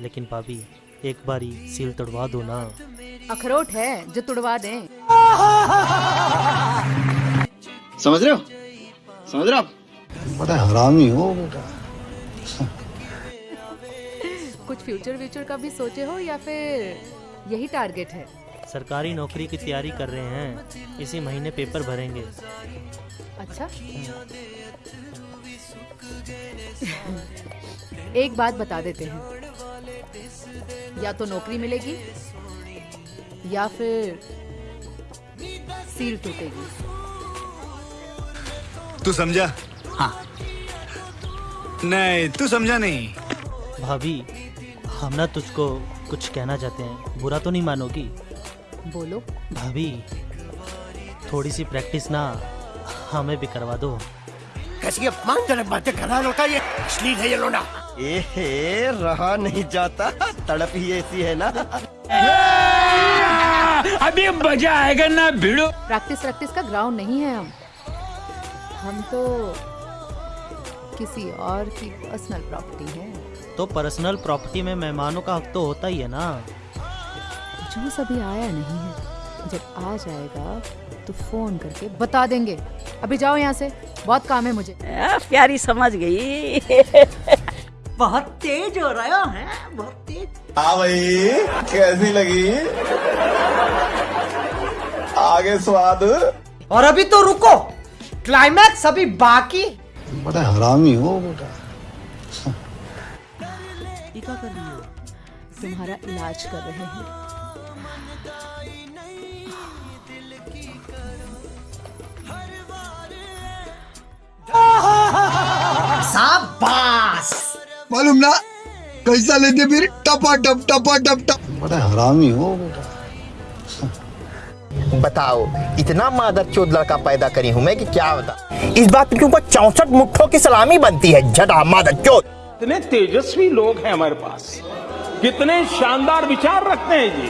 लेकिन भाभी एक बारी सील तुड़वा दो ना। अखरोट है जो तुड़वा दें। समझ रहे हो? समझ रहे हो बड़ा हरामी हो बेटा। कुछ फ्यूचर व्यूचर का भी सोचे हो या फिर यही टारगेट है? सरकारी नौकरी की तैयारी कर रहे हैं इसी महीने पेपर भरेंगे। अच्छा। एक बात बता देते हैं। या तो नौकरी मिलेगी या फिर सील टूटेगी। तू समझा? हाँ। नहीं तू समझा नहीं। भाभी हम ना तुझको कुछ कहना चाहते हैं। बुरा तो नहीं मानोगी? बोलो। भाभी थोड़ी सी प्रैक्टिस ना हमें भी करवा दो। कैसी अपमानजनक बातें कर रहा लौटा ये? अश्लील है ये लोना ए रहा नहीं जाता। तड़प ही ऐसी है ना। अभी मज़ा आएगा ना भिड़ो। प्रैक्टिस प्रैक्टिस का ग्राउंड नहीं है हम। हम तो किसी और की पर्सनल प्रॉपर्टी है। तो पर्सनल प्रॉपर्टी में मेहमानों का हक तो होता ही है ना। जूस अभी आया नहीं है जब आ जाएगा तो फ़ोन करके बता देंगे। अभी जाओ यहाँ से बहुत काम है मुझे। आ, प्यारी समझ गई। बहुत तेज हो रहा है बहुत तेज। हाँ भाई कैसी लगी? आगे स्वाद। और अभी तो रुको क्लाइमैक्स अभी बाकी। बड़ा हरामी हो बेटा। तुम्हारा इलाज कर रहे हैं। शाबाश मालूम ना? कैसा लेते फिर टपा टप टपा टप टप। बड़ा हरामी हो बताओ इतना मादर चोद लड़का पैदा करी हूँ मैं कि क्या बता? इस बात के ऊपर चौसठ मुट्ठों की सलामी बनती है झटा मादर चोद? कितने तेजस्वी लोग हैं हमारे पास। कितने शानदार विचार रखते हैं जी।